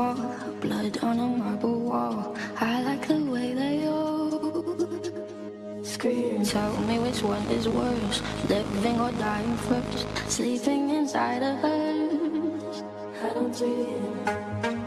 fall. Blood on a marble wall. I like the way they all Scream. Tell me which one is worse Living or dying first? Sleeping inside a hearse I don't dream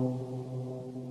Thank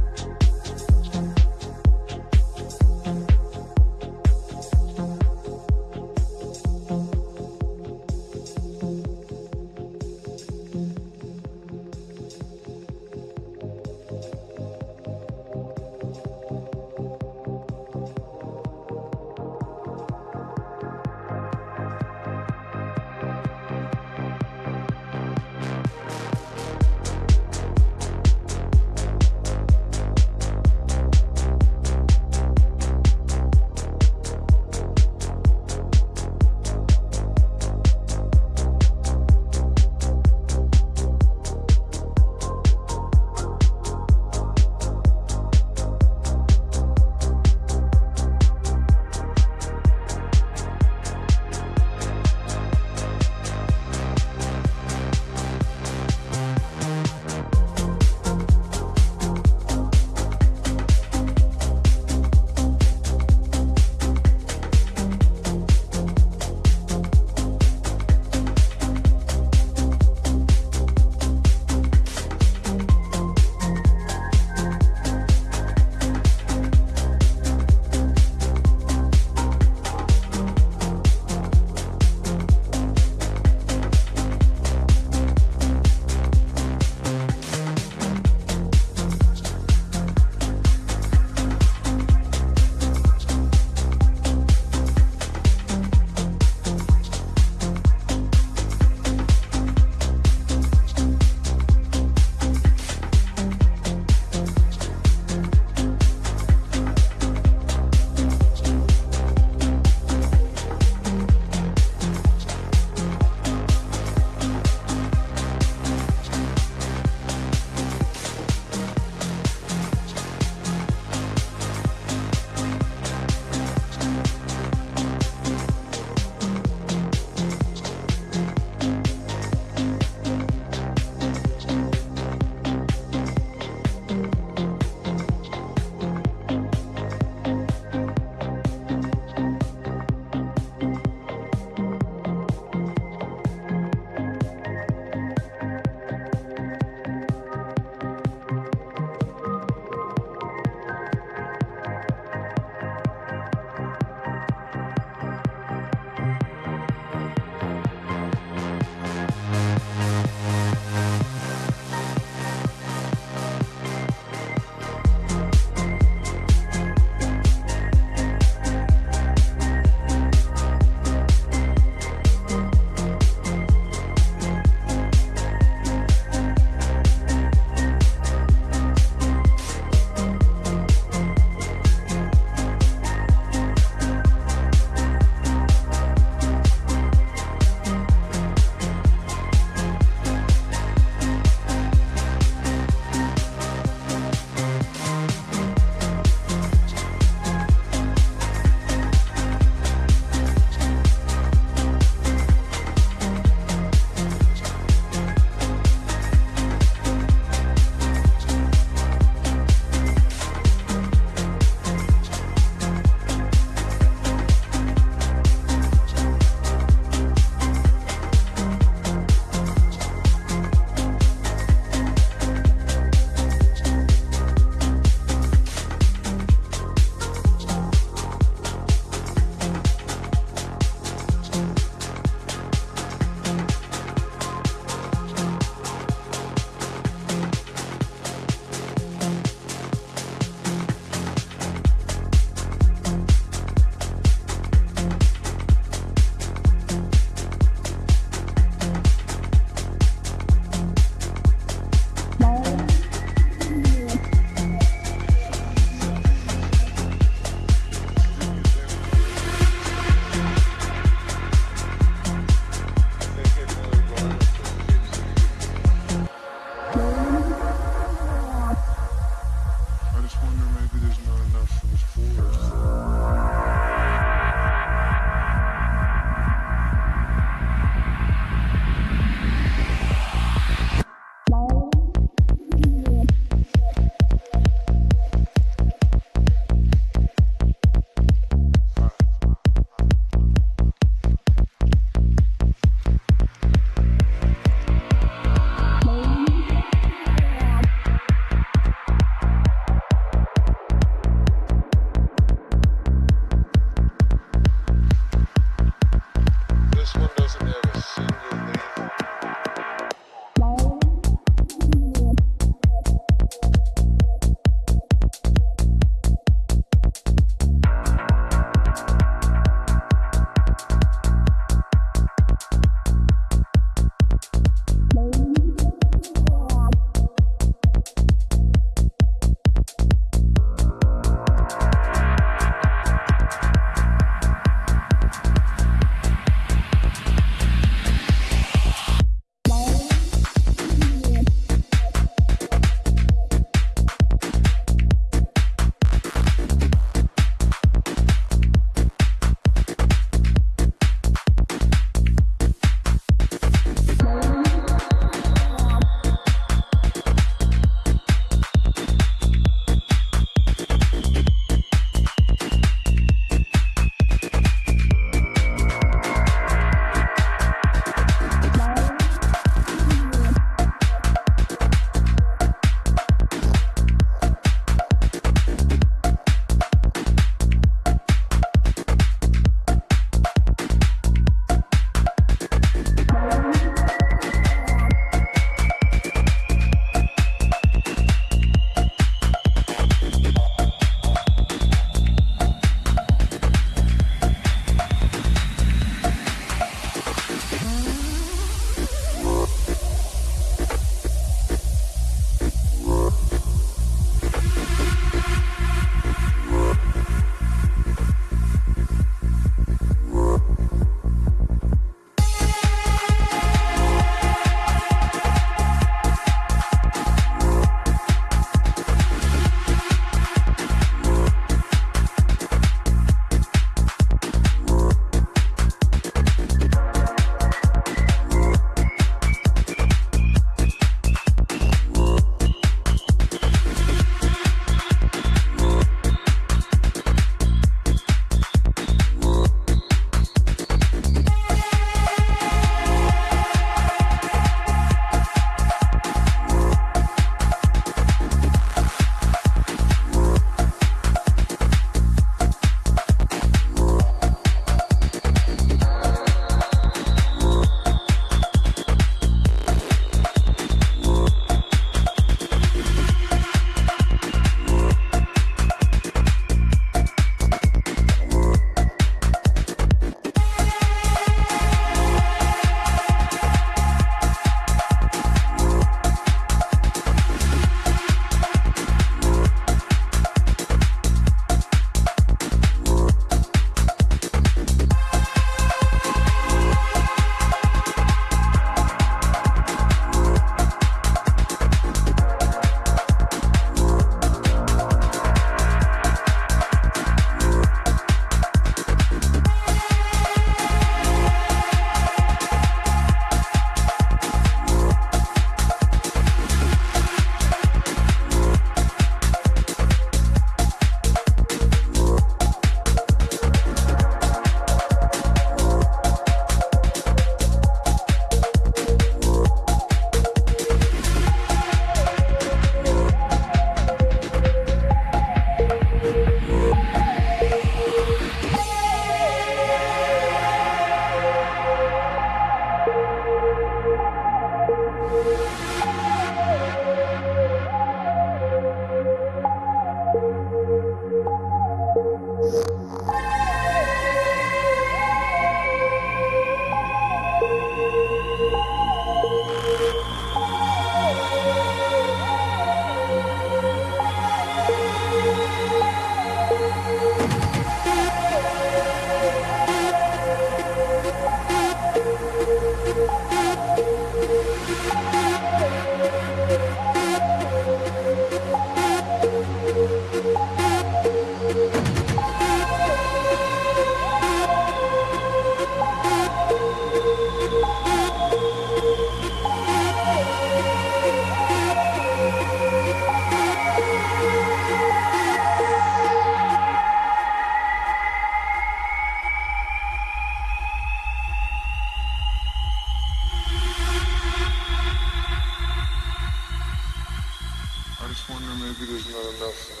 because not enough. Uh,